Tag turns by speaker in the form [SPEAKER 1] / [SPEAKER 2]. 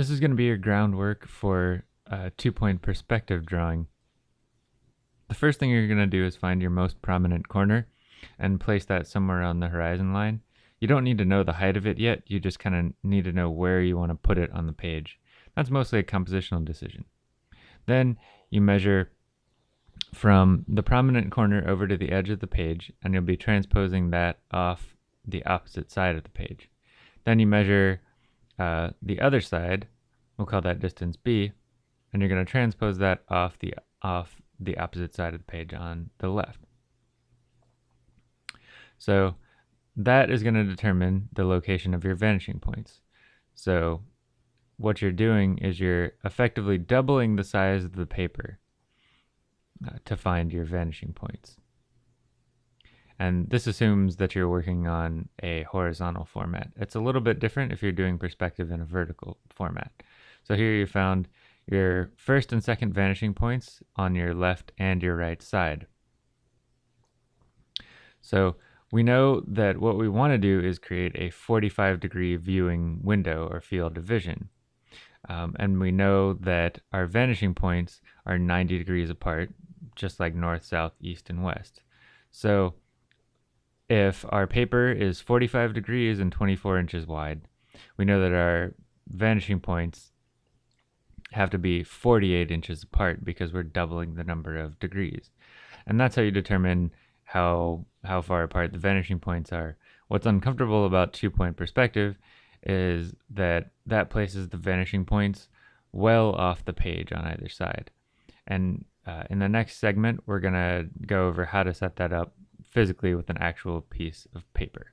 [SPEAKER 1] This is going to be your groundwork for a two-point perspective drawing. The first thing you're going to do is find your most prominent corner and place that somewhere on the horizon line. You don't need to know the height of it yet, you just kind of need to know where you want to put it on the page. That's mostly a compositional decision. Then you measure from the prominent corner over to the edge of the page, and you'll be transposing that off the opposite side of the page. Then you measure uh, the other side, we'll call that distance b, and you're going to transpose that off the off the opposite side of the page on the left. So that is going to determine the location of your vanishing points. So what you're doing is you're effectively doubling the size of the paper uh, to find your vanishing points. And this assumes that you're working on a horizontal format. It's a little bit different if you're doing perspective in a vertical format. So here you found your first and second vanishing points on your left and your right side. So we know that what we want to do is create a 45 degree viewing window or field of vision. Um, and we know that our vanishing points are 90 degrees apart, just like north, south, east, and west. So if our paper is 45 degrees and 24 inches wide, we know that our vanishing points have to be 48 inches apart because we're doubling the number of degrees. And that's how you determine how how far apart the vanishing points are. What's uncomfortable about two-point perspective is that that places the vanishing points well off the page on either side. And uh, in the next segment, we're going to go over how to set that up physically with an actual piece of paper.